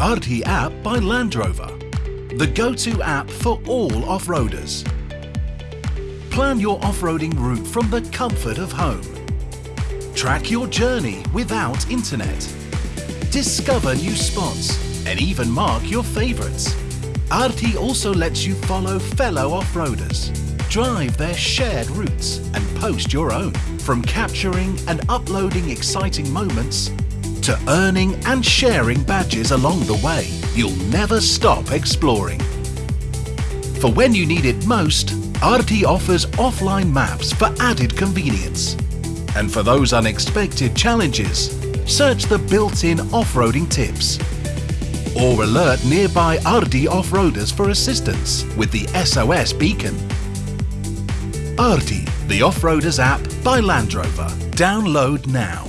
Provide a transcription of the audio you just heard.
RT app by Land Rover, the go-to app for all off-roaders. Plan your off-roading route from the comfort of home. Track your journey without internet. Discover new spots and even mark your favorites. RT also lets you follow fellow off-roaders, drive their shared routes and post your own. From capturing and uploading exciting moments to earning and sharing badges along the way, you'll never stop exploring. For when you need it most, RT offers offline maps for added convenience. And for those unexpected challenges, search the built-in off-roading tips. Or alert nearby RT off-roaders for assistance with the SOS beacon. RT, the off-roaders app by Land Rover. Download now.